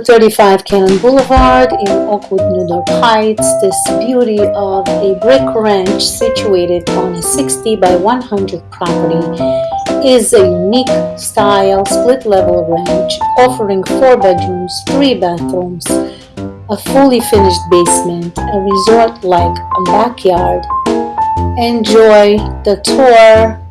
35 Cannon Boulevard in Oakwood, New York Heights, this beauty of a brick ranch situated on a 60 by 100 property is a unique style split level ranch offering 4 bedrooms, 3 bathrooms, a fully finished basement, a resort like backyard. Enjoy the tour